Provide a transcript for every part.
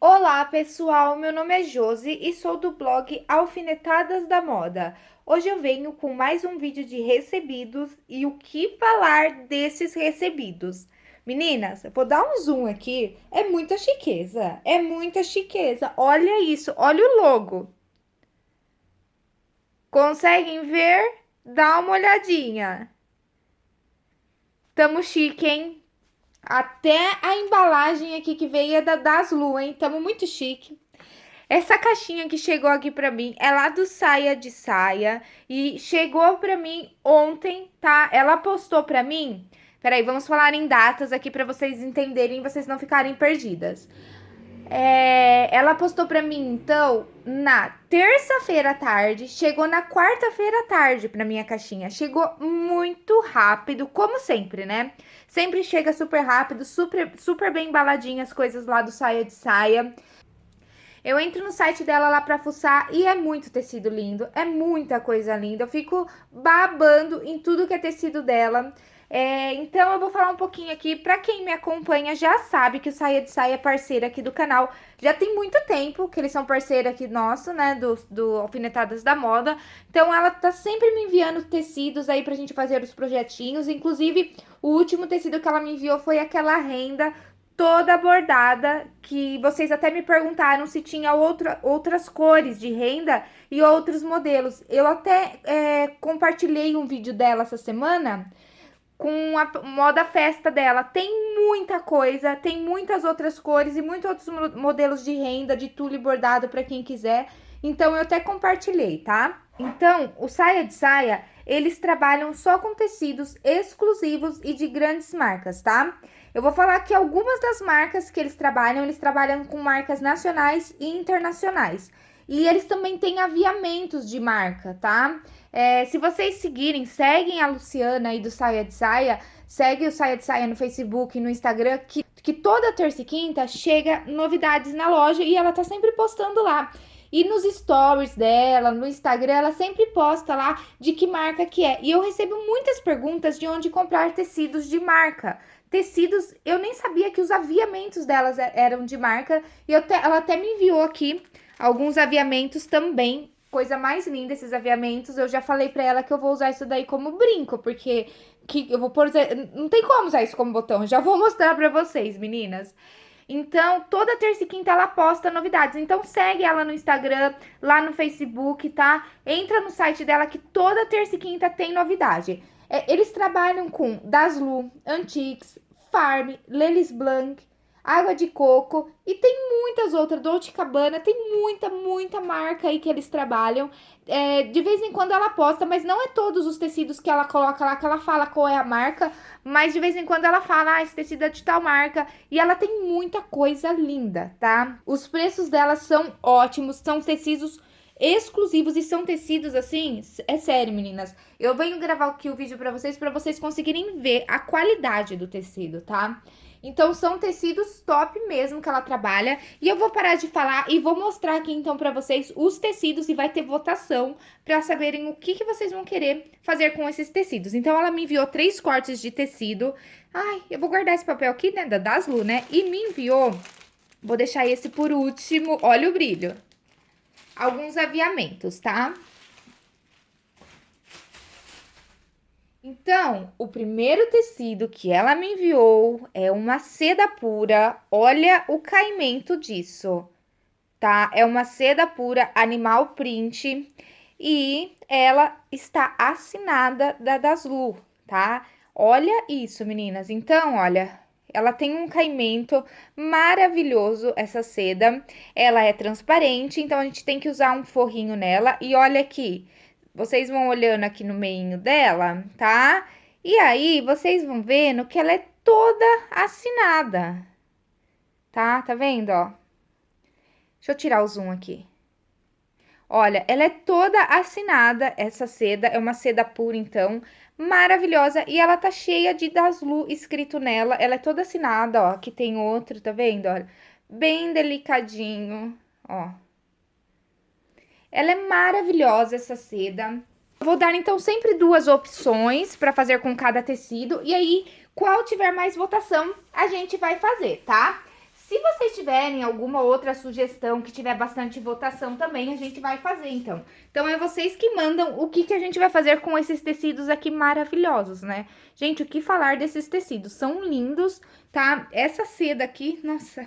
Olá pessoal, meu nome é Josi e sou do blog Alfinetadas da Moda. Hoje eu venho com mais um vídeo de recebidos e o que falar desses recebidos. Meninas, vou dar um zoom aqui, é muita chiqueza, é muita chiqueza. Olha isso, olha o logo. Conseguem ver? Dá uma olhadinha. Tamo chique, hein? Até a embalagem aqui que veio é da Daslu, hein? Tamo muito chique. Essa caixinha que chegou aqui pra mim é lá do Saia de Saia e chegou pra mim ontem, tá? Ela postou pra mim... Peraí, vamos falar em datas aqui pra vocês entenderem vocês não ficarem perdidas. É, ela postou pra mim, então, na terça-feira à tarde, chegou na quarta-feira à tarde pra minha caixinha. Chegou muito rápido, como sempre, né? Sempre chega super rápido, super, super bem embaladinha as coisas lá do Saia de Saia. Eu entro no site dela lá pra fuçar e é muito tecido lindo, é muita coisa linda. Eu fico babando em tudo que é tecido dela. É, então eu vou falar um pouquinho aqui, para quem me acompanha já sabe que o Saia de Saia é parceiro aqui do canal. Já tem muito tempo que eles são parceiro aqui nosso, né, do, do Alfinetadas da Moda. Então ela tá sempre me enviando tecidos aí pra gente fazer os projetinhos. Inclusive, o último tecido que ela me enviou foi aquela renda toda bordada, que vocês até me perguntaram se tinha outra, outras cores de renda e outros modelos. Eu até é, compartilhei um vídeo dela essa semana com a moda festa dela. Tem muita coisa, tem muitas outras cores e muitos outros modelos de renda, de tule bordado para quem quiser. Então, eu até compartilhei, tá? Então, o Saia de Saia, eles trabalham só com tecidos exclusivos e de grandes marcas, tá? Eu vou falar que algumas das marcas que eles trabalham, eles trabalham com marcas nacionais e internacionais. E eles também têm aviamentos de marca, tá? É, se vocês seguirem, seguem a Luciana aí do Saia de Saia, segue o Saia de Saia no Facebook e no Instagram, que, que toda terça e quinta chega novidades na loja e ela tá sempre postando lá. E nos stories dela, no Instagram, ela sempre posta lá de que marca que é. E eu recebo muitas perguntas de onde comprar tecidos de marca. Tecidos, eu nem sabia que os aviamentos delas eram de marca. E te, ela até me enviou aqui alguns aviamentos também coisa mais linda esses aviamentos. Eu já falei pra ela que eu vou usar isso daí como brinco, porque que eu vou pôr. Não tem como usar isso como botão. Já vou mostrar pra vocês, meninas. Então, toda terça e quinta ela posta novidades. Então, segue ela no Instagram, lá no Facebook, tá? Entra no site dela que toda terça e quinta tem novidade. É, eles trabalham com Daslu, Antiques, Farm, Lelis Blanc, água de coco e tem muitas outras, Dolce Cabana, tem muita, muita marca aí que eles trabalham. É, de vez em quando ela posta, mas não é todos os tecidos que ela coloca lá que ela fala qual é a marca, mas de vez em quando ela fala, ah, esse tecido é de tal marca, e ela tem muita coisa linda, tá? Os preços dela são ótimos, são tecidos exclusivos e são tecidos assim, é sério, meninas. Eu venho gravar aqui o vídeo para vocês para vocês conseguirem ver a qualidade do tecido, tá? Então, são tecidos top mesmo que ela trabalha. E eu vou parar de falar e vou mostrar aqui, então, pra vocês os tecidos e vai ter votação pra saberem o que, que vocês vão querer fazer com esses tecidos. Então, ela me enviou três cortes de tecido. Ai, eu vou guardar esse papel aqui, né, da Daslu, né? E me enviou, vou deixar esse por último, olha o brilho. Alguns aviamentos, tá? Então, o primeiro tecido que ela me enviou é uma seda pura. Olha o caimento disso, tá? É uma seda pura animal print e ela está assinada da Daslu, tá? Olha isso, meninas. Então, olha, ela tem um caimento maravilhoso, essa seda. Ela é transparente, então a gente tem que usar um forrinho nela. E olha aqui, vocês vão olhando aqui no meio dela, tá? E aí, vocês vão vendo que ela é toda assinada, tá? Tá vendo, ó? Deixa eu tirar o zoom aqui. Olha, ela é toda assinada, essa seda, é uma seda pura, então, maravilhosa. E ela tá cheia de Daslu escrito nela, ela é toda assinada, ó, aqui tem outro, tá vendo, olha? Bem delicadinho, ó. Ela é maravilhosa, essa seda. vou dar, então, sempre duas opções para fazer com cada tecido. E aí, qual tiver mais votação, a gente vai fazer, tá? Se vocês tiverem alguma outra sugestão que tiver bastante votação também, a gente vai fazer, então. Então, é vocês que mandam o que, que a gente vai fazer com esses tecidos aqui maravilhosos, né? Gente, o que falar desses tecidos? São lindos, tá? Essa seda aqui, nossa,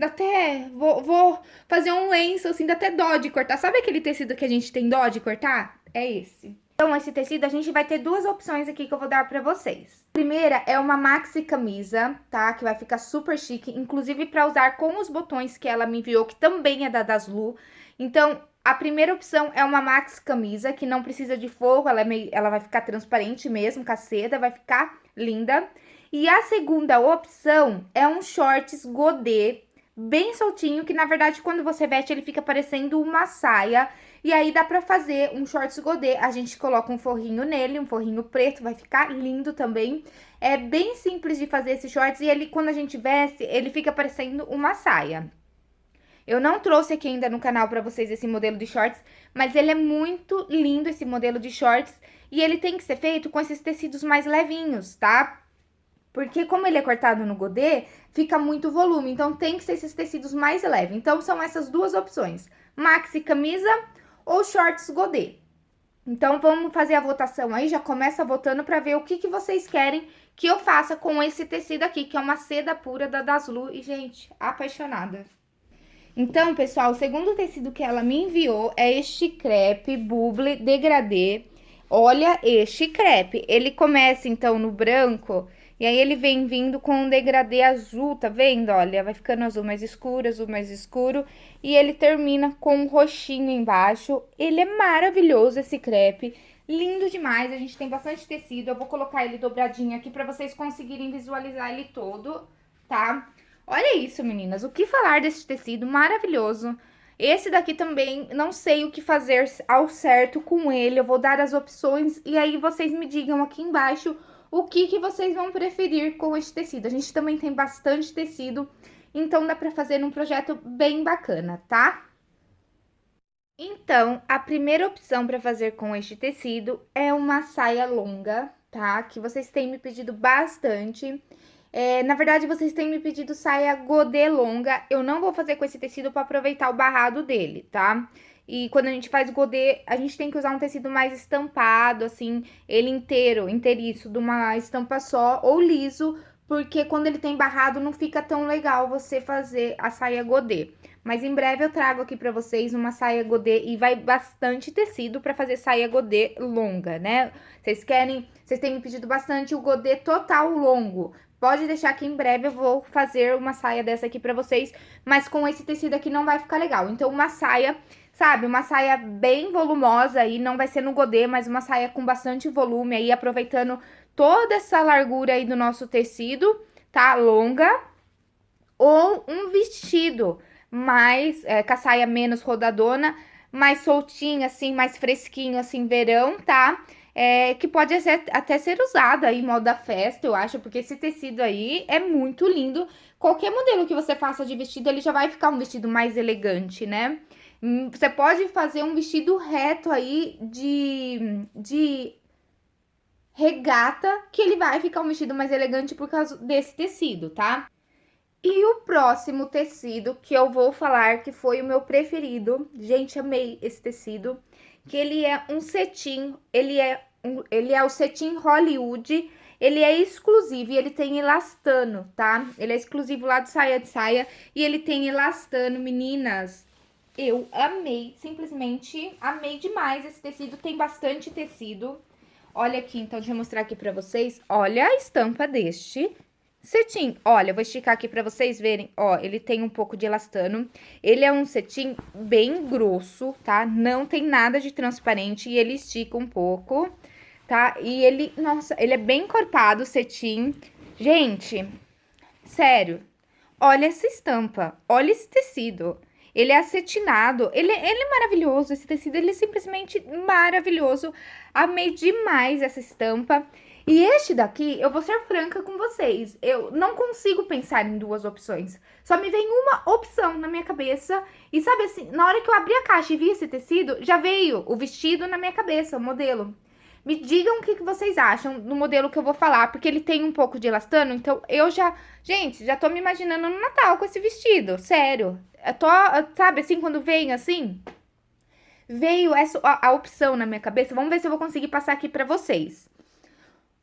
dá até... Vou, vou fazer um lenço, assim, dá até dó de cortar. Sabe aquele tecido que a gente tem dó de cortar? É esse. Então, esse tecido, a gente vai ter duas opções aqui que eu vou dar pra vocês. A primeira é uma maxi camisa, tá? Que vai ficar super chique, inclusive pra usar com os botões que ela me enviou, que também é da Daslu. Então, a primeira opção é uma maxi camisa, que não precisa de forro, ela, é meio, ela vai ficar transparente mesmo, com a seda, vai ficar linda. E a segunda opção é um shorts godê, bem soltinho, que na verdade quando você veste ele fica parecendo uma saia. E aí dá pra fazer um shorts godê, a gente coloca um forrinho nele, um forrinho preto, vai ficar lindo também. É bem simples de fazer esse shorts e ele, quando a gente veste, ele fica parecendo uma saia. Eu não trouxe aqui ainda no canal pra vocês esse modelo de shorts, mas ele é muito lindo esse modelo de shorts. E ele tem que ser feito com esses tecidos mais levinhos, tá? Porque como ele é cortado no godê, fica muito volume, então tem que ser esses tecidos mais leves. Então, são essas duas opções, maxi camisa ou shorts godê. Então, vamos fazer a votação aí, já começa votando para ver o que, que vocês querem que eu faça com esse tecido aqui, que é uma seda pura da Daslu. E, gente, apaixonada. Então, pessoal, o segundo tecido que ela me enviou é este crepe Bubble Degradê. Olha este crepe. Ele começa, então, no branco e aí ele vem vindo com um degradê azul, tá vendo? Olha, vai ficando azul mais escuro, azul mais escuro. E ele termina com um roxinho embaixo. Ele é maravilhoso esse crepe. Lindo demais, a gente tem bastante tecido. Eu vou colocar ele dobradinho aqui pra vocês conseguirem visualizar ele todo, tá? Olha isso, meninas. O que falar desse tecido maravilhoso. Esse daqui também, não sei o que fazer ao certo com ele. Eu vou dar as opções e aí vocês me digam aqui embaixo o que, que vocês vão preferir com este tecido. A gente também tem bastante tecido, então dá pra fazer um projeto bem bacana, tá? Então, a primeira opção para fazer com este tecido é uma saia longa, tá? Que vocês têm me pedido bastante. É, na verdade, vocês têm me pedido saia godê longa. Eu não vou fazer com esse tecido para aproveitar o barrado dele, tá? E quando a gente faz godê, a gente tem que usar um tecido mais estampado, assim, ele inteiro, inteiriço, de uma estampa só, ou liso, porque quando ele tem barrado não fica tão legal você fazer a saia godê. Mas em breve eu trago aqui pra vocês uma saia godê e vai bastante tecido pra fazer saia godê longa, né? Vocês querem, vocês têm me pedido bastante o godê total longo. Pode deixar que em breve eu vou fazer uma saia dessa aqui pra vocês, mas com esse tecido aqui não vai ficar legal. Então uma saia sabe, uma saia bem volumosa aí, não vai ser no godê, mas uma saia com bastante volume aí, aproveitando toda essa largura aí do nosso tecido, tá? Longa. Ou um vestido mais, é, com a saia menos rodadona, mais soltinha, assim, mais fresquinho, assim, verão, tá? É, que pode ser, até ser usado aí em moda festa, eu acho, porque esse tecido aí é muito lindo. Qualquer modelo que você faça de vestido, ele já vai ficar um vestido mais elegante, né? Hum, você pode fazer um vestido reto aí de, de regata, que ele vai ficar um vestido mais elegante por causa desse tecido, tá? E o próximo tecido que eu vou falar, que foi o meu preferido, gente, amei esse tecido, que ele é um cetim, ele é, um, ele é o cetim Hollywood, ele é exclusivo e ele tem elastano, tá? Ele é exclusivo lá de saia de saia e ele tem elastano, meninas. Eu amei, simplesmente amei demais esse tecido. Tem bastante tecido. Olha aqui, então, deixa eu mostrar aqui pra vocês. Olha a estampa deste cetim. Olha, eu vou esticar aqui pra vocês verem. Ó, ele tem um pouco de elastano. Ele é um cetim bem grosso, tá? Não tem nada de transparente e ele estica um pouco, tá? E ele, nossa, ele é bem encorpado, o cetim. Gente, sério, olha essa estampa, olha esse tecido. Ele é acetinado, ele, ele é maravilhoso, esse tecido, ele é simplesmente maravilhoso. Amei demais essa estampa. E este daqui, eu vou ser franca com vocês, eu não consigo pensar em duas opções. Só me vem uma opção na minha cabeça. E sabe assim, na hora que eu abri a caixa e vi esse tecido, já veio o vestido na minha cabeça, o modelo. Me digam o que, vocês acham do modelo que eu vou falar, porque ele tem um pouco de elastano, então eu já... Gente, já tô me imaginando no Natal com esse vestido, sério. Eu tô, sabe, assim, quando vem assim... Veio essa, a, a opção na minha cabeça, vamos ver se eu vou conseguir passar aqui pra vocês.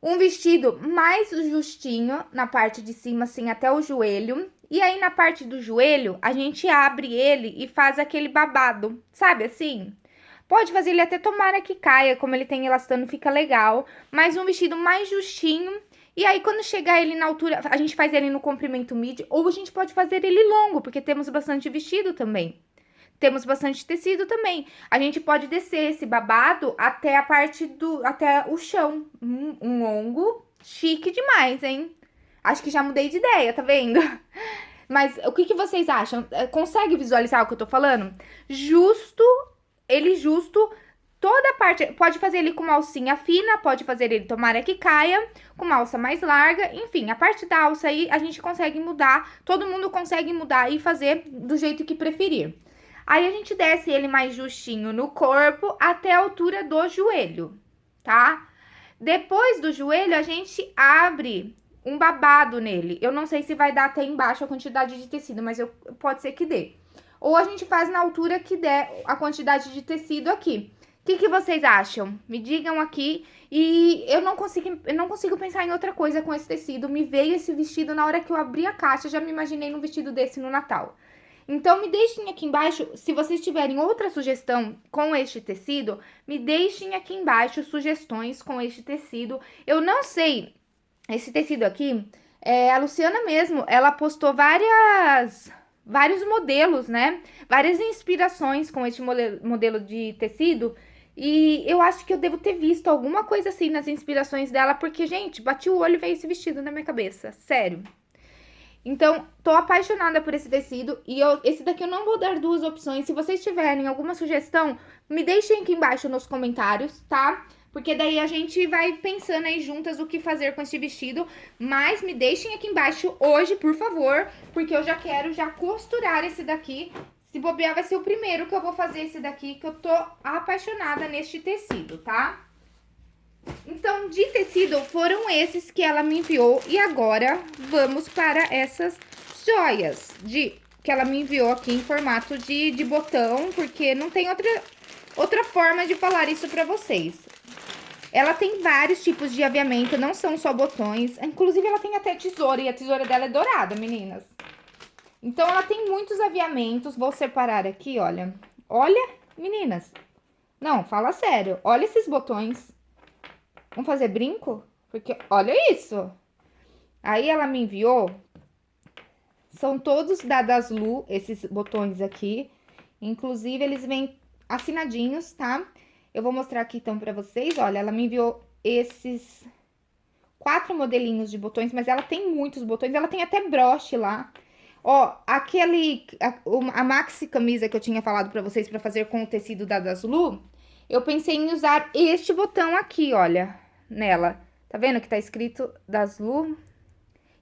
Um vestido mais justinho na parte de cima, assim, até o joelho. E aí, na parte do joelho, a gente abre ele e faz aquele babado, sabe assim? Pode fazer ele até tomara que caia, como ele tem elastano, fica legal. Mas um vestido mais justinho. E aí, quando chegar ele na altura, a gente faz ele no comprimento mid, ou a gente pode fazer ele longo, porque temos bastante vestido também. Temos bastante tecido também. A gente pode descer esse babado até a parte do, até o chão. Um, um longo, chique demais, hein? Acho que já mudei de ideia, tá vendo? Mas o que, que vocês acham? É, consegue visualizar o que eu tô falando? Justo ele justo toda a parte, pode fazer ele com uma alcinha fina, pode fazer ele tomara que caia, com uma alça mais larga, enfim, a parte da alça aí a gente consegue mudar, todo mundo consegue mudar e fazer do jeito que preferir. Aí a gente desce ele mais justinho no corpo até a altura do joelho, tá? Depois do joelho a gente abre um babado nele. Eu não sei se vai dar até embaixo a quantidade de tecido, mas eu, pode ser que dê ou a gente faz na altura que der a quantidade de tecido aqui. O que, que vocês acham? Me digam aqui. E eu não consigo, eu não consigo pensar em outra coisa com esse tecido. Me veio esse vestido na hora que eu abri a caixa, já me imaginei num vestido desse no Natal. Então, me deixem aqui embaixo, se vocês tiverem outra sugestão com este tecido, me deixem aqui embaixo sugestões com este tecido. Eu não sei, esse tecido aqui, é, a Luciana mesmo, ela postou várias vários modelos, né? Várias inspirações com este modelo de tecido. E eu acho que eu devo ter visto alguma coisa assim nas inspirações dela, porque, gente, bati o olho e veio esse vestido na minha cabeça. Sério. Então, tô apaixonada por esse tecido e eu, esse daqui eu não vou dar duas opções. Se vocês tiverem alguma sugestão, me deixem aqui embaixo nos comentários, tá? Porque daí a gente vai pensando aí juntas o que fazer com esse vestido. Mas me deixem aqui embaixo hoje, por favor, porque eu já quero já costurar esse daqui. Se bobear, vai ser o primeiro que eu vou fazer esse daqui, que eu tô apaixonada neste tecido, tá? Então, de tecido, foram esses que ela me enviou. E agora, vamos para essas joias de, que ela me enviou aqui em formato de, de botão, porque não tem outra, outra forma de falar isso pra vocês. Ela tem vários tipos de aviamento, não são só botões. Inclusive, ela tem até tesoura, e a tesoura dela é dourada, meninas. Então, ela tem muitos aviamentos. Vou separar aqui, olha. Olha, meninas. Não, fala sério. Olha esses botões. Vamos fazer brinco? Porque, olha isso. Aí, ela me enviou. São todos da Daslu, esses botões aqui. Inclusive, eles vêm assinadinhos, tá? Tá? Eu vou mostrar aqui então pra vocês, olha, ela me enviou esses quatro modelinhos de botões, mas ela tem muitos botões, ela tem até broche lá. Ó, aquele, a, a maxi camisa que eu tinha falado pra vocês pra fazer com o tecido da Daslu, eu pensei em usar este botão aqui, olha, nela. Tá vendo que tá escrito Daslu?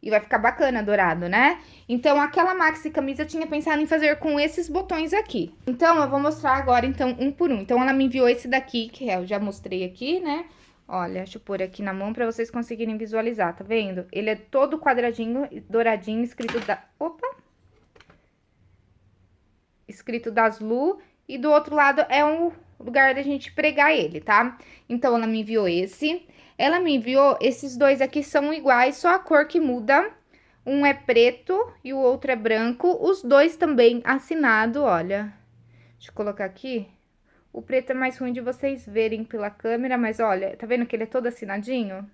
E vai ficar bacana dourado, né? Então, aquela maxi camisa eu tinha pensado em fazer com esses botões aqui. Então, eu vou mostrar agora, então, um por um. Então, ela me enviou esse daqui, que eu já mostrei aqui, né? Olha, deixa eu pôr aqui na mão pra vocês conseguirem visualizar, tá vendo? Ele é todo quadradinho, douradinho, escrito da... Opa! Escrito das Lu. E do outro lado é um lugar da gente pregar ele, tá? Então, ela me enviou esse. Ela me enviou, esses dois aqui são iguais, só a cor que muda. Um é preto e o outro é branco. Os dois também assinado, olha. Deixa eu colocar aqui. O preto é mais ruim de vocês verem pela câmera, mas olha, tá vendo que ele é todo assinadinho?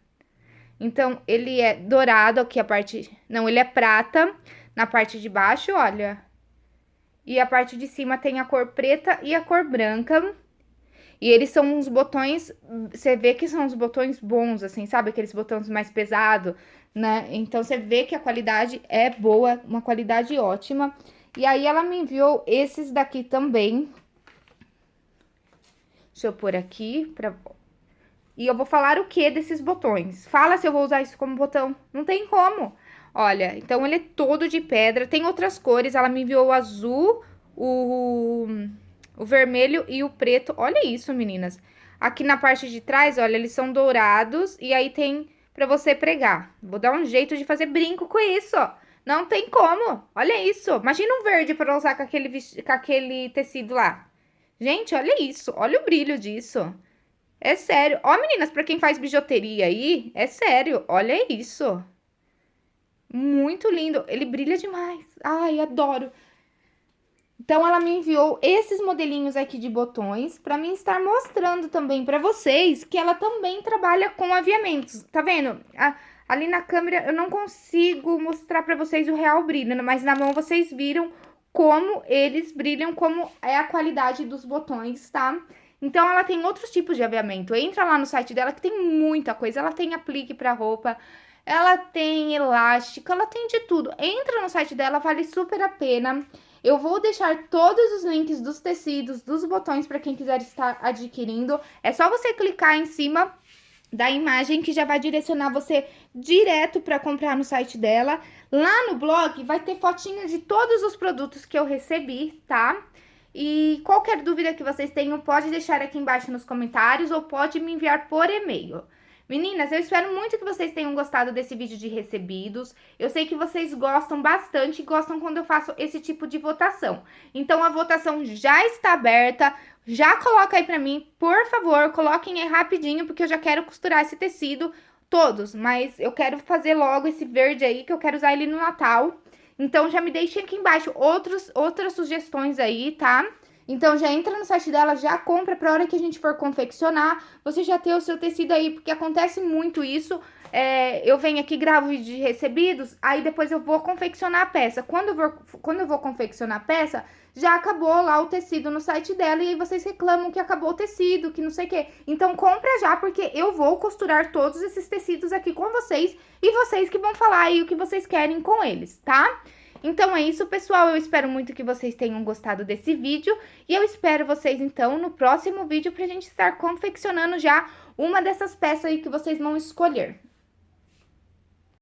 Então, ele é dourado aqui a parte... Não, ele é prata na parte de baixo, olha. E a parte de cima tem a cor preta e a cor branca. E eles são uns botões, você vê que são uns botões bons, assim, sabe? Aqueles botões mais pesados, né? Então, você vê que a qualidade é boa, uma qualidade ótima. E aí, ela me enviou esses daqui também. Deixa eu pôr aqui pra... E eu vou falar o que desses botões. Fala se eu vou usar isso como botão. Não tem como. Olha, então ele é todo de pedra. Tem outras cores. Ela me enviou o azul, o o vermelho e o preto. Olha isso, meninas. Aqui na parte de trás, olha, eles são dourados e aí tem pra você pregar. Vou dar um jeito de fazer brinco com isso, ó. Não tem como. Olha isso. Imagina um verde para usar com aquele, com aquele tecido lá. Gente, olha isso. Olha o brilho disso. É sério. Ó, meninas, para quem faz bijuteria aí, é sério. Olha isso. Muito lindo. Ele brilha demais. Ai, adoro. Então, ela me enviou esses modelinhos aqui de botões para mim estar mostrando também para vocês que ela também trabalha com aviamentos. Tá vendo? A, ali na câmera eu não consigo mostrar para vocês o real brilho, mas na mão vocês viram como eles brilham, como é a qualidade dos botões, tá? Então, ela tem outros tipos de aviamento. Entra lá no site dela que tem muita coisa. Ela tem aplique para roupa, ela tem elástico, ela tem de tudo. Entra no site dela, vale super a pena. Eu vou deixar todos os links dos tecidos, dos botões para quem quiser estar adquirindo. É só você clicar em cima da imagem que já vai direcionar você direto para comprar no site dela. Lá no blog vai ter fotinho de todos os produtos que eu recebi, tá? E qualquer dúvida que vocês tenham, pode deixar aqui embaixo nos comentários ou pode me enviar por e-mail. Meninas, eu espero muito que vocês tenham gostado desse vídeo de recebidos. Eu sei que vocês gostam bastante e gostam quando eu faço esse tipo de votação. Então, a votação já está aberta. Já coloca aí pra mim, por favor, coloquem aí rapidinho, porque eu já quero costurar esse tecido, todos. Mas eu quero fazer logo esse verde aí, que eu quero usar ele no Natal. Então, já me deixem aqui embaixo outros, outras sugestões aí, tá? Então já entra no site dela, já compra para hora que a gente for confeccionar, você já ter o seu tecido aí, porque acontece muito isso. É, eu venho aqui, gravo vídeo de recebidos, aí depois eu vou confeccionar a peça. Quando eu, vou, quando eu vou confeccionar a peça, já acabou lá o tecido no site dela e aí vocês reclamam que acabou o tecido, que não sei o quê. Então compra já, porque eu vou costurar todos esses tecidos aqui com vocês e vocês que vão falar aí o que vocês querem com eles, tá? Então é isso, pessoal. Eu espero muito que vocês tenham gostado desse vídeo. E eu espero vocês, então, no próximo vídeo pra gente estar confeccionando já uma dessas peças aí que vocês vão escolher.